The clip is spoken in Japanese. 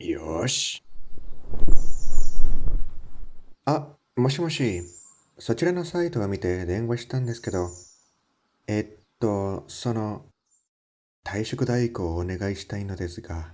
よし。あ、もしもし。そちらのサイトを見て電話したんですけど、えっと、その、退職代行をお願いしたいのですが。